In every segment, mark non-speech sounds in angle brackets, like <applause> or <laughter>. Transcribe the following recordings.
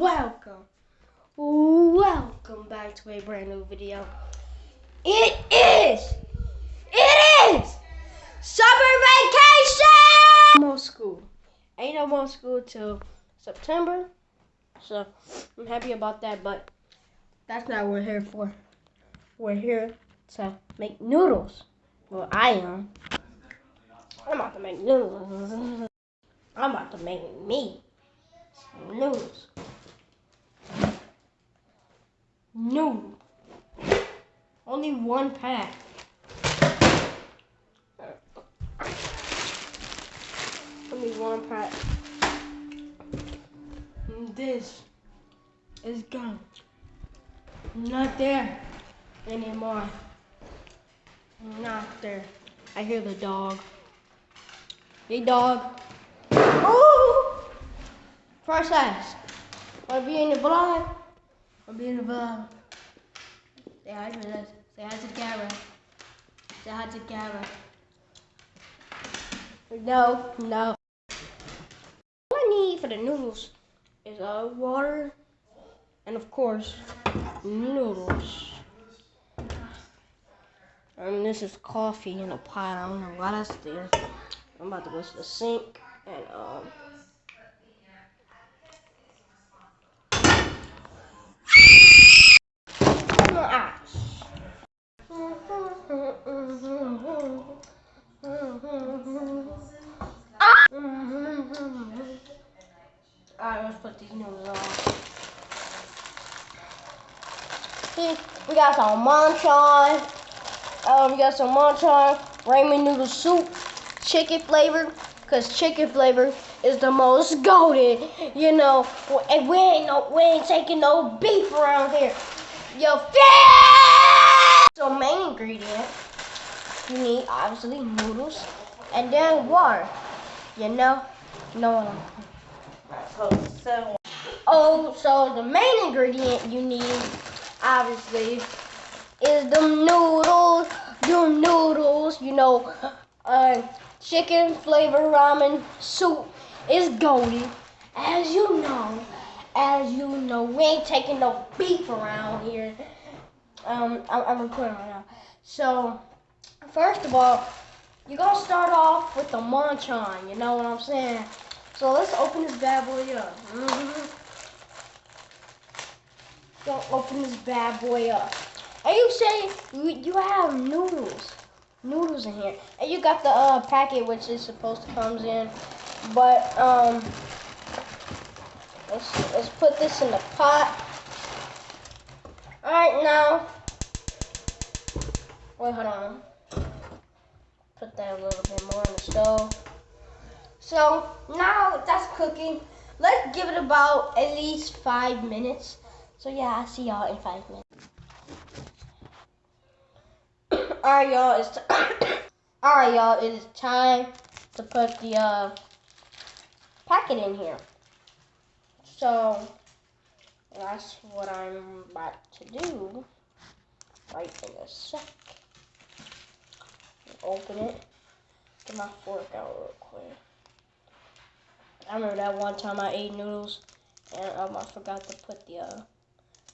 Welcome, welcome back to a brand new video. It is, it is summer vacation. No more school. Ain't no more school till September, so I'm happy about that. But that's not what we're here for. We're here to make noodles. Well, I am. I'm about to make noodles. I'm about to make me some noodles. Noodle. Only one pack. Only one pack. This is gone. Not there anymore. Not there. I hear the dog. Hey dog. Oh! First ask. Wanna be in the vlog? Wanna be in the vlog? Say hi to us. Say hi to Gara. Say hi to Gara. No, no. What I need for the noodles is uh, water and of course noodles. And this is coffee in a pot. I don't know why that's there. I'm about to go to the sink and um ass. Alright, let's put these noodles on. See, we got some Maruchan. Um, we got some Maruchan ramen noodle soup, chicken flavor, cause chicken flavor is the most golden. You know, and we ain't no, we ain't taking no beef around here. You feel? So main ingredient, you need obviously noodles, and then water. You know, you know what I'm. So, Oh, so the main ingredient you need, obviously, is the noodles. The noodles, you know, uh, chicken flavor ramen soup is golden. As you know, as you know, we ain't taking no beef around here. Um, I'm, I'm recording right now. So, first of all, you're gonna start off with the Maruchan. You know what I'm saying? So let's open this bad boy up. hmm Gonna open this bad boy up. And you say you, have noodles, noodles in here, and you got the uh, packet which is supposed to comes in, but um, let's let's put this in the pot. All right now. Wait, hold on. Put that a little bit more on the stove. So now that's cooking. Let's give it about at least five minutes. So yeah, I'll see y'all in five minutes. Alright y'all, it's <coughs> Alright y'all, it is time to put the uh, packet in here. So that's what I'm about to do right in a sec. Open it. Get my fork out real quick. I remember that one time I ate noodles and um, I forgot to put the uh,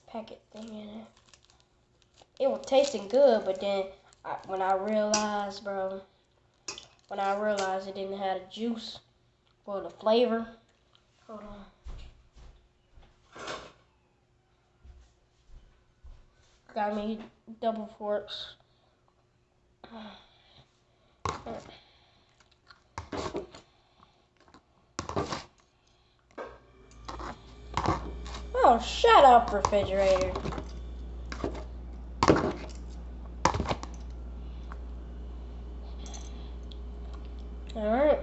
packet thing in it. It was tasting good, but then When I realized, bro, when I realized it didn't have the juice for the flavor. Hold on. Got me double forks. Oh, shut up, refrigerator. Alright.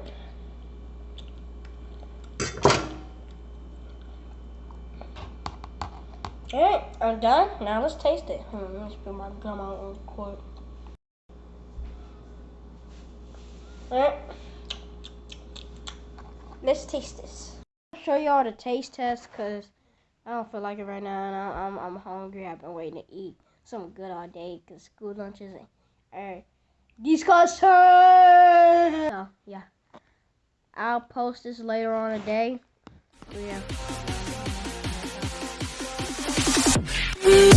Alright, I'm done. Now let's taste it. Hmm, let's put my gum out real quick. Alright. Let's taste this. I'll show y'all the taste test because I don't feel like it right now and I, I'm, I'm hungry. I've been waiting to eat something good all day because school lunches are Discussion! Oh, yeah. I'll post this later on a day. So, yeah. We